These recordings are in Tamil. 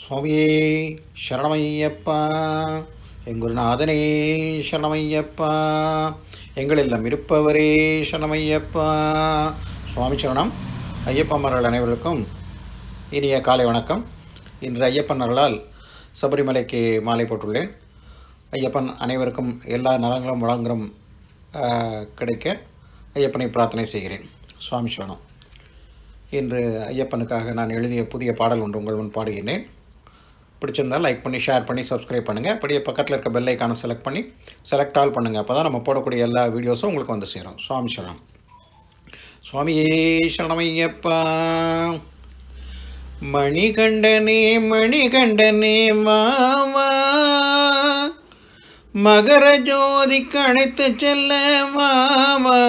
சுவாமியே சரணமையப்பா எங்குருநாதனே சரணமையப்பா எங்களெல்லாம் இருப்பவரே சரணமையப்பா. சுவாமி சரணம். ஐயப்பமார்கள் அனைவருக்கும் இனிய காலை வணக்கம். இன்று ஐயப்பன் அருளால் சபரிமலைக்கு மாலை போட்டுள்ளேன். ஐயப்பன் அனைவருக்கும் எல்லா நலங்களும் வளங்களும் கிடைக்க ஐயப்பனை பிரார்த்தனை செய்கிறேன். சுவாமி சரணம். இன்று ஐயப்பனுக்காக நான் எழுதிய புதிய பாடல் ஒன்று உங்கள் முன் பாடுகிறேன் பிடிச்சிருந்தால் லைக் பண்ணி ஷேர் பண்ணி சப்ஸ்கிரைப் பண்ணுங்கள் அப்படியே பக்கத்தில் இருக்க பெல் ஐக்கானை செலக்ட் பண்ணி செலக்ட் ஆல் பண்ணுங்கள் அப்போ தான் நம்ம போடக்கூடிய எல்லா வீடியோஸும் உங்களுக்கு வந்து சேரும். சுவாமி சரணம். சுவாமியே சரணமையப்பா. மணிகண்டனே மணிகண்டனே மாவா மகர ஜோதி கணைத்து செல்ல மாவா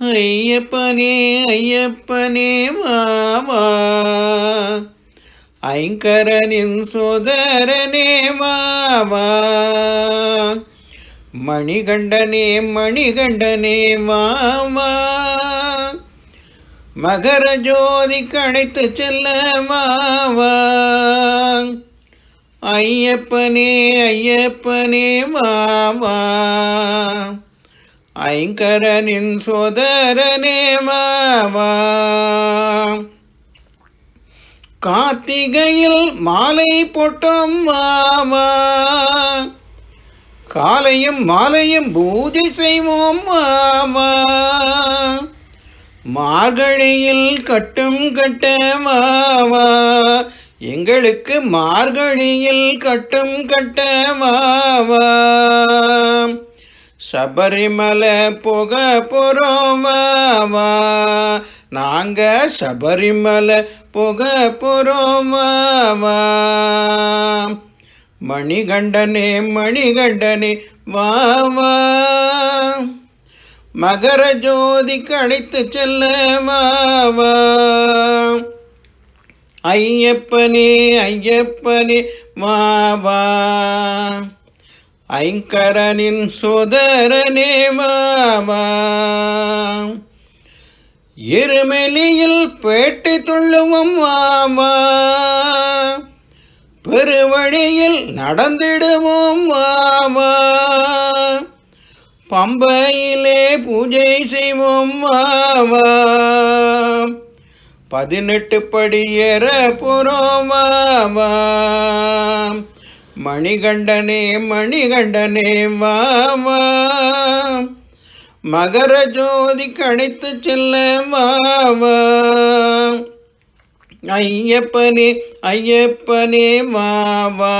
ஐயப்பனே ஐயப்பனே மாவா ஐங்கரனின் சோதரனே மாவா மணிகண்டனே மணிகண்டனே மாமா. மகர ஜோதி கணைத்து செல்ல மாவா ஐயப்பனே ஐயப்பனே மாவா ஐங்கரனின் சோதரனே மாவா கார்த்திகையில் மாலை போட்டோம் மாமா. காலையும் மாலையும் பூஜை செய்வோம் மாமா. மார்கழியில் கட்டும் கட்ட மாமா. எங்களுக்கு மார்கழியில் கட்டும் கட்ட மாமா. சபரிமலை போக போறோம் மாமா. நாங்க சபரிமலை போக போறோம் மணிகண்டனே மணிகண்டனே வாவா மகர ஜோதி கழித்து செல்ல மாவா ஐயப்பனே ஐயப்பனே மாவா ஐங்கரனின் சோதரனே மாவா எருமெலியில் பேட்டை துள்ளுவோம் மாமா பெருவழியில் நடந்திடுவோம் மாமா பம்பையிலே பூஜை செய்வோம் மாமா பதினெட்டு படி ஏற போறோம் மாமா மணிகண்டனே மணிகண்டனே மாமா மகர ஜோதி கணித்து செல்ல மாமா ஐயப்பனே ஐயப்பனே மாவா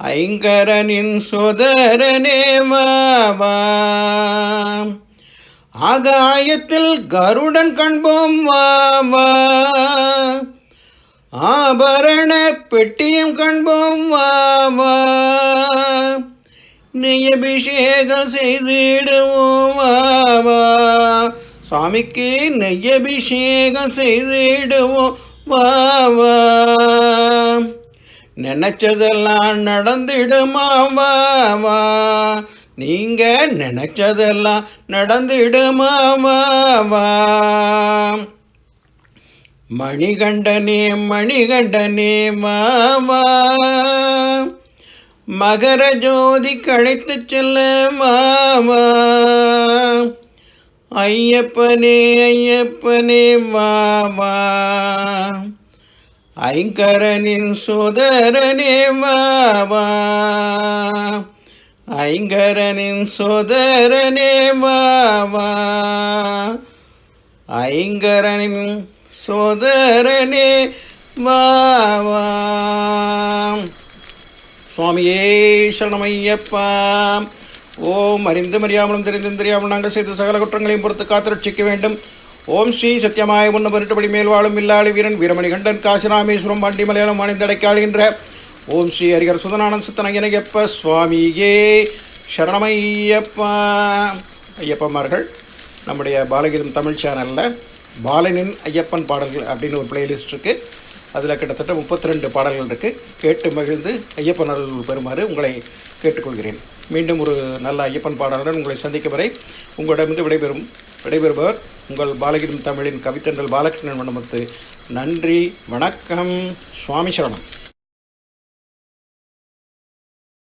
ஐங்கரனின் சோதரனே மாவா ஆகாயத்தில் கருடன் கண்போம் மாவா ஆபரண பெட்டியும் கண்போம் மாவா நெய்யபிஷேகம் செய்திடுவோம் மாவா சுவாமிக்கு நெய்யபிஷேகம் செய்திடுவோம் வாவா. நினைச்சதெல்லாம் நடந்திடுமா வாவா. நீங்க நினைச்சதெல்லாம் நடந்திடுமா வாவா. மணிகண்டனே மணிகண்டனே மாவா மகர ஜோதி கழைத்து செல்ல மாமா. ஐயப்பனே ஐயப்பனே மாமா. ஐங்கரனின் சோதரனே மாமா. ஐங்கரனின் சோதரனே மாமா. ஐங்கரனின் சோதரனே மாமா. சுவாமியே சரணமையப்பா. ஓம் அறிந்து அறியாமலும் தெரிந்தும் தெரியாமல் நாங்கள் செய்த சகல குற்றங்களையும் பொறுத்து காத்திரட்சிக்க வேண்டும். ஓம் ஸ்ரீ சத்தியமாய முன்ன மருட்டுபடி மேல் வாழும் இல்லாளி வீரன் வீரமணி கண்டன் காசிராமேஸ்வரம் பாண்டி மலையாளம் அணிந்தடைக்காளுகின்ற ஓம் ஸ்ரீ ஹரிகர் சுதனானந்த சித்தனகினையப்ப சுவாமியே சரணமையப்பா. ஐயப்பமார்கள் நம்முடைய பாலகீதம் தமிழ் சேனலில் பாலனின் ஐயப்பன் பாடல்கள் அப்படின்னு ஒரு பிளேலிஸ்ட் இருக்குது அதில் கிட்டத்தட்ட முப்பத்தி ரெண்டு பாடல்கள் இருக்குது கேட்டு மகிழ்ந்து ஐயப்பன் அருள் பெறுமாறு உங்களை கேட்டுக்கொள்கிறேன். மீண்டும் ஒரு நல்ல ஐயப்பன் பாடலுடன் உங்களை சந்திக்கும் வரை உங்களிடமிருந்து விடைபெறும் விடைபெறுபவர் உங்கள் பாலகிரும் தமிழின் கவித்தன்றல் பாலகிருஷ்ணன் மண்டபத்து நன்றி வணக்கம் சுவாமி சரணம்.